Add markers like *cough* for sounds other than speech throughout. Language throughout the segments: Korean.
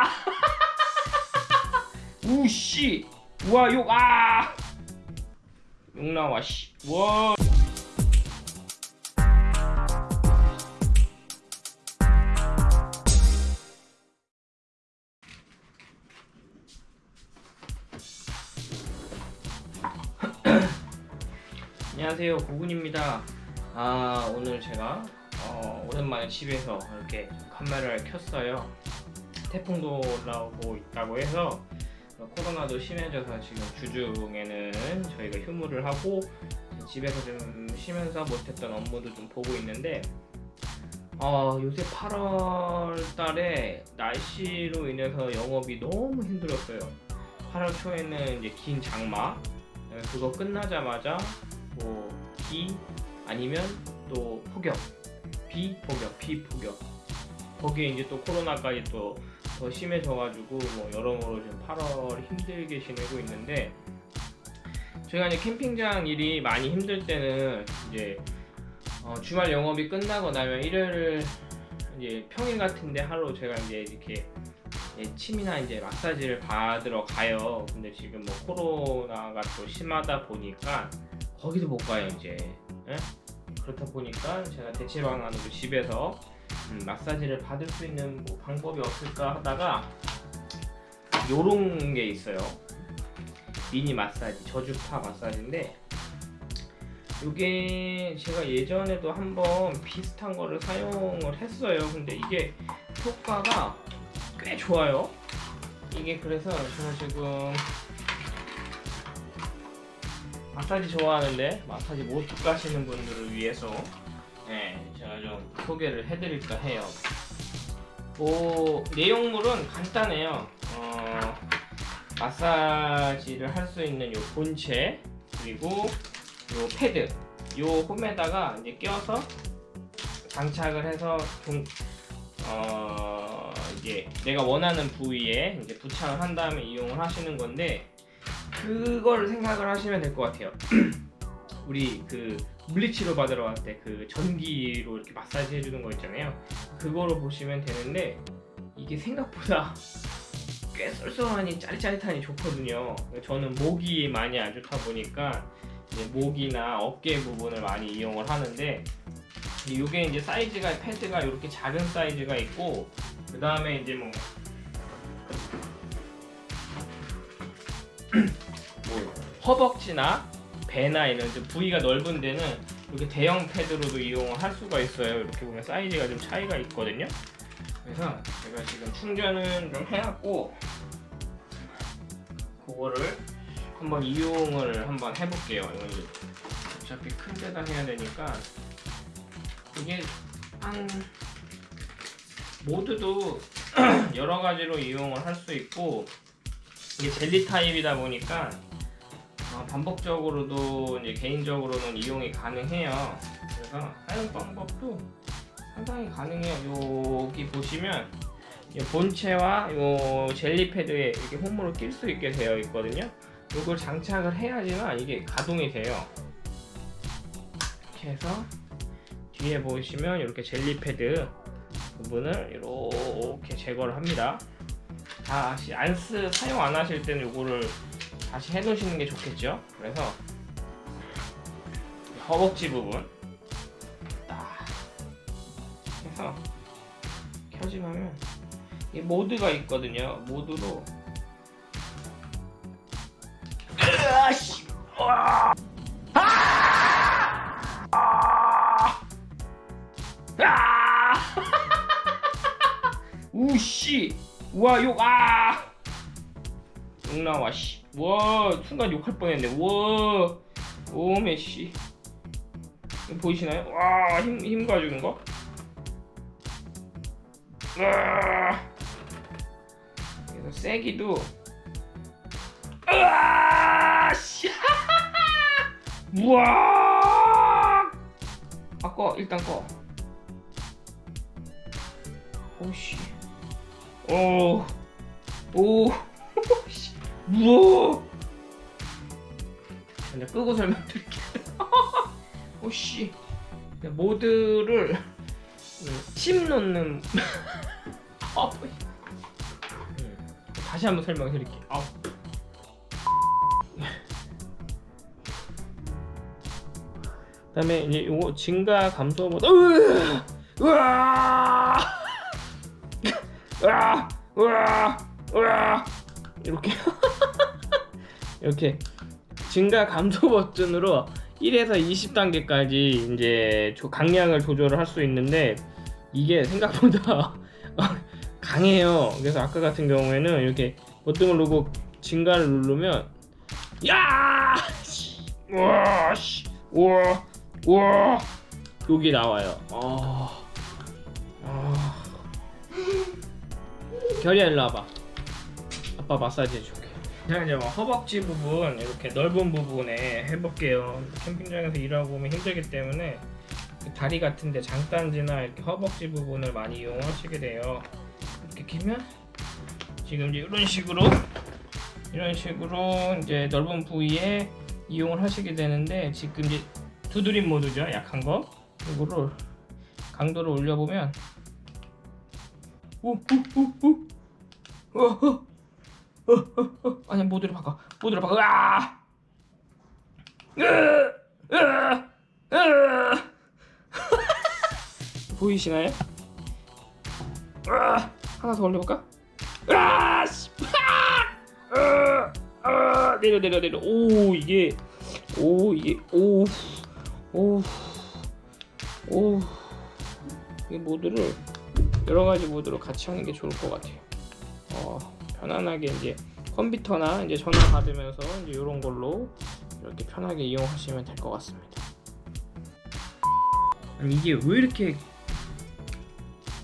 *laughs* 아! 우씨! 우와 욕 아! 욕 나와 씨. 와. *clears throat* 안녕하세요 고군입니다 아 오늘 제가 어, 오랜만에 집에서 이렇게 카메라를 켰어요 태풍도 나오고 있다고 해서 코로나도 심해져서 지금 주중에는 저희가 휴무를 하고 집에서 좀 쉬면서 못했던 업무도 좀 보고 있는데 어, 요새 8월 달에 날씨로 인해서 영업이 너무 힘들었어요. 8월 초에는 이제 긴 장마 그거 끝나자마자 뭐 비 아니면 또 폭염 비 폭염 비 폭염 거기에 이제 또 코로나까지 또 더 심해져가지고 뭐 여러모로 지금 8월 힘들게 지내고 있는데 저희가 이제 캠핑장 일이 많이 힘들 때는 이제 어 주말 영업이 끝나고 나면 일요일 이제 평일 같은데 하루 제가 이제 이렇게 침이나 이제 마사지를 받으러 가요. 근데 지금 뭐 코로나가 또 심하다 보니까 거기도 못 가요 이제. 에? 그렇다 보니까 제가 대체 방안으로 집에서 음, 마사지를 받을 수 있는 뭐 방법이 없을까 하다가 요런 게 있어요. 미니 마사지, 저주파 마사지인데 이게 제가 예전에도 한번 비슷한 거를 사용을 했어요. 근데 이게 효과가 꽤 좋아요. 이게 그래서 제가 지금 마사지 좋아하는데 마사지 못 가시는 분들을 위해서 네, 제가 좀 소개를 해드릴까 해요. 뭐 내용물은 간단해요. 어, 마사지를 할 수 있는 요 본체 그리고 요 패드 요 홈에다가 이제 껴서 장착을 해서 좀 어, 이제 내가 원하는 부위에 이제 부착을 한 다음에 이용을 하시는 건데 그걸 생각을 하시면 될 것 같아요. *clears throat* 우리 그 물리치료 받으러 갈때그 전기로 이렇게 마사지 해주는 거 있잖아요. 그거로 보시면 되는데 이게 생각보다 *laughs* 꽤 쏠쏠하니 짜릿짜릿하니 좋거든요. 저는 목이 많이 안 좋다 보니까 목이나 어깨 부분을 많이 이용을 하는데 이게 이제 사이즈가 패드가 이렇게 작은 사이즈가 있고 그 다음에 이제 뭐, 뭐 *clears throat* 허벅지나 배나 이런 좀 부위가 넓은 데는 이렇게 대형 패드로도 이용을 할 수가 있어요. 이렇게 보면 사이즈가 좀 차이가 있거든요. 그래서 제가 지금 충전은 좀 해놨고 그거를 한번 이용을 한번 해볼게요. 이건 어차피 큰 데다 해야 되니까 이게 한 모드도 *clears throat* 여러 가지로 이용을 할 수 있고 이게 젤리 타입이다 보니까 어, 반복적으로도 이제 개인적으로는 이용이 가능해요. 그래서 사용 방법도 상당히 가능해요. 여기 보시면 본체와 요 젤리 패드에 이렇게 홈으로 낄 수 있게 되어 있거든요. 이걸 장착을 해야지만 이게 가동이 돼요. 이렇게 해서 뒤에 보시면 이렇게 젤리 패드 부분을 이렇게 제거를 합니다. 다시 안 쓰, 사용 안 하실 때는 이거를 다시 해 놓으시는 게 좋겠죠. 그래서 허벅지 부분 딱 해서 켜지면 이 모드가 있거든요. 모드로. 으아씨. 와! 아! 우씨. 우와 욕아 욕 나와 씨와 순간 욕할 뻔했네. 와. 오메 씨. 보이시나요? 와 힘 힘 가주는 거? 와. 그래서 세기도. 으아 씨. *laughs* 우와. 아꺼 일단 꺼. 오씨. 오, 오, 씨, 우와. 그냥 끄고 설명드릴게요. *laughs* 오씨, 모드를 침 놓는 *laughs* 다시 한번 설명해 드릴게요. 아우. *laughs* 그다음에 이제 요거 증가 감소 모드 으아! 으아! 으아! 으아! 으아! 이렇게 이렇게 증가 감소 *laughs* 버튼으로 1에서 20단계까지 이제 조- 강량을 조절을 할 수 있는데 이게 생각보다 *laughs* 강해요. 그래서 아까 같은 경우에는 이렇게 버튼을 누르고 증가를 누르면 야! 씨! 우와! 씨! 우와! 우와! 여기 나와요. 아. 아. 결이야 일로 와봐. 아빠 마사지 해줄 게. 자 이제 뭐 허벅지 부분 이렇게 넓은 부분에 해볼게요. 캠핑장에서 일하고 오면 힘들기 때문에 그 다리 같은데 장단지나 이렇게 허벅지 부분을 많이 이용하시게 돼요. 이렇게 끼면 지금 이제 이런 식으로 이런 식으로 이제 넓은 부위에 이용을 하시게 되는데 지금 이제 두드림 모드죠 약한 거 이거를 강도를 올려보면 오오오오 아니 모드를 바꿔 모드를 바꿔. 보이시나요? 하나 더 올려볼까? 내려 내려 내려. 오 이게. 오 이게. 오 오, 오, 이 모드를 여러 가지 모드로 같이 하는 게 좋을 것 같아요. 어, 편안하게 이제 컴퓨터나 이제 전화 받으면서 이제 이런 걸로 이렇게 편하게 이용하시면 될 것 같습니다. 아니 이게 왜 이렇게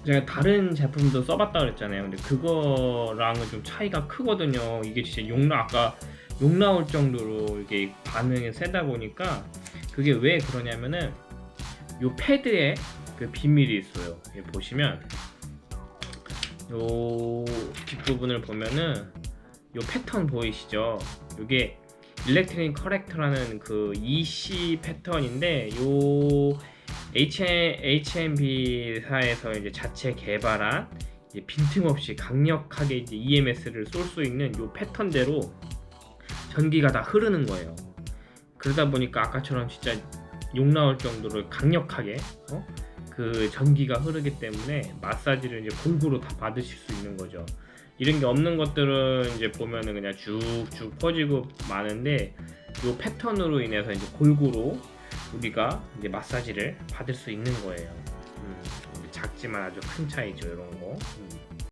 제가 다른 제품도 써봤다 그랬잖아요. 근데 그거랑은 좀 차이가 크거든요. 이게 진짜 용나 아까 욕 나올 정도로 이게 반응이 세다 보니까 그게 왜 그러냐면은 요 패드에 그 비밀이 있어요. 보시면 요 뒷부분을 보면은 요 패턴 보이시죠? 요게 일렉트릭 커렉터라는 그 EC 패턴인데 요 HMB사에서 이제 자체 개발한 이제 빈틈없이 강력하게 이제 EMS를 쏠 수 있는 요 패턴대로 전기가 다 흐르는 거예요. 그러다 보니까 아까처럼 진짜 욕 나올 정도로 강력하게 어? 그 전기가 흐르기 때문에 마사지를 이제 골고루 다 받으실 수 있는 거죠. 이런 게 없는 것들은 이제 보면은 그냥 쭉쭉 퍼지고 많은데 이 패턴으로 인해서 이제 골고루 우리가 이제 마사지를 받을 수 있는 거예요. 음, 작지만 아주 큰 차이죠, 이런 거. 음.